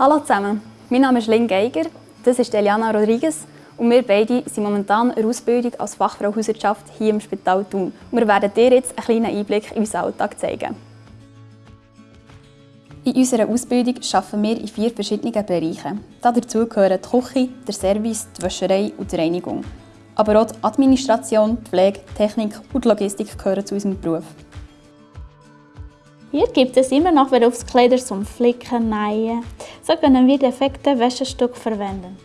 Hallo zusammen, mein Name ist Lynn Geiger, das ist Eliana Rodriguez und wir beide sind momentan in Ausbildung als Fachfrau Hauswirtschaft hier im Spital Thun. Wir werden dir jetzt einen kleinen Einblick in unseren Alltag zeigen. In unserer Ausbildung arbeiten wir in vier verschiedenen Bereichen. Dazu gehören die Küche, der Service, die Wäscherei und die Reinigung. Aber auch die Administration, die Pflege, Technik und die Logistik gehören zu unserem Beruf. Hier gibt es immer noch Berufskleider zum Flicken, Nähen. So können wir defekte Wäschestück verwenden.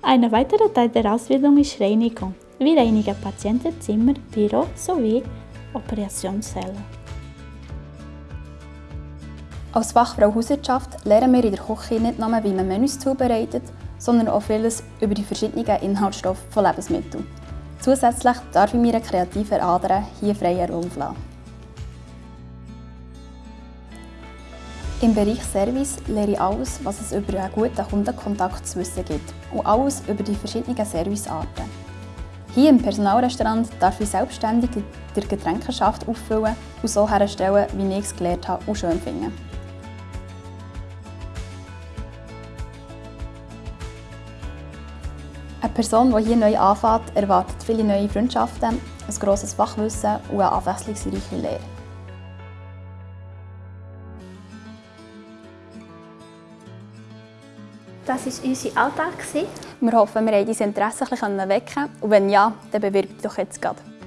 Eine weitere Teil der Ausbildung ist Reinigung. Wir reinigen Patientenzimmer, Büro sowie Operationssäle. Als Fachfrau Hauswirtschaft lernen wir in der Küche nicht nur, wie man Menüs zubereitet, sondern auch vieles über die verschiedenen Inhaltsstoffe von Lebensmitteln. Zusätzlich darf ich meine kreativen Adern hier freien Raum lassen. Im Bereich Service lerne ich alles, was es über einen guten Kundenkontakt zu wissen gibt und alles über die verschiedenen Servicearten. Hier im Personalrestaurant darf ich selbstständig die Getränkeschaft auffüllen und so herstellen, wie ich es gelernt habe und schön finde. Eine Person, die hier neu anfängt, erwartet viele neue Freundschaften, ein grosses Fachwissen und eine abwechslungsreiche Lehre. Das war unser Alltag. Wir hoffen, wir haben dein Interesse ein bisschen wecken und wenn ja, dann bewirb dich doch jetzt gerade.